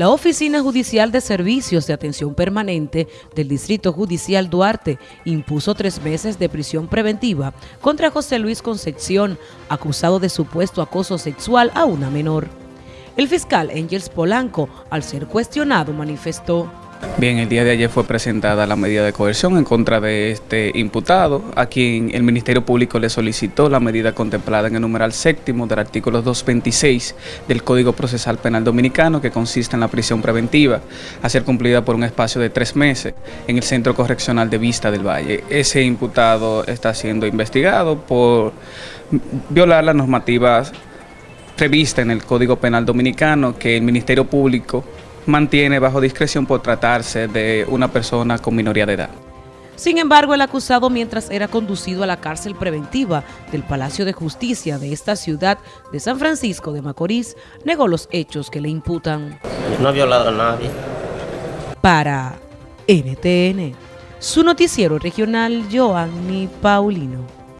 La Oficina Judicial de Servicios de Atención Permanente del Distrito Judicial Duarte impuso tres meses de prisión preventiva contra José Luis Concepción, acusado de supuesto acoso sexual a una menor. El fiscal Engels Polanco, al ser cuestionado, manifestó Bien, el día de ayer fue presentada la medida de coerción en contra de este imputado, a quien el Ministerio Público le solicitó la medida contemplada en el numeral séptimo del artículo 226 del Código Procesal Penal Dominicano, que consiste en la prisión preventiva, a ser cumplida por un espacio de tres meses en el Centro Correccional de Vista del Valle. Ese imputado está siendo investigado por violar las normativas previstas en el Código Penal Dominicano que el Ministerio Público mantiene bajo discreción por tratarse de una persona con minoría de edad. Sin embargo, el acusado, mientras era conducido a la cárcel preventiva del Palacio de Justicia de esta ciudad de San Francisco de Macorís, negó los hechos que le imputan. No ha violado a nadie. Para NTN, su noticiero regional, Joanny Paulino.